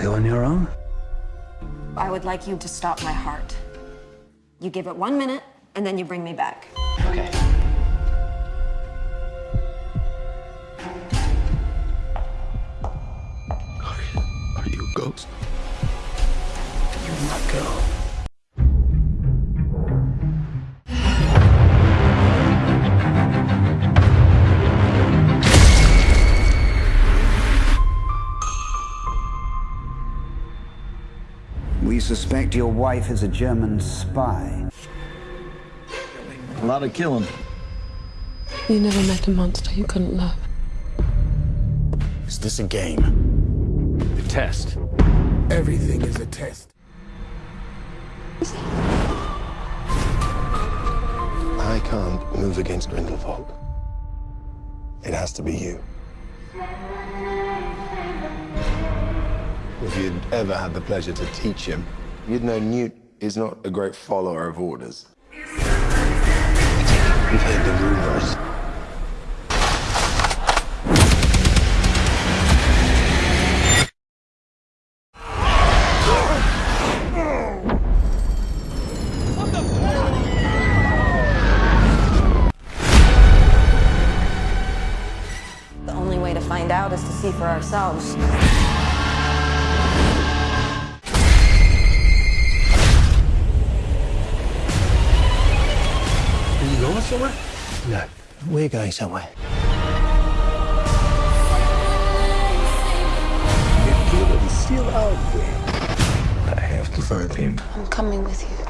Are you on your own? I would like you to stop my heart. You give it one minute, and then you bring me back. Okay. Are you a ghost? You're my girl. We suspect your wife is a German spy. A lot of killing. You never met a monster you couldn't love. Is this a game? The test. Everything is a test. I can't move against Grindelwald. It has to be you. If you'd ever had the pleasure to teach him, you'd know Newt is not a great follower of orders. We've heard the rumors. The only way to find out is to see for ourselves. Are you going somewhere? No, we're going somewhere. If Caleb is still out there, I have to find him. I'm coming with you.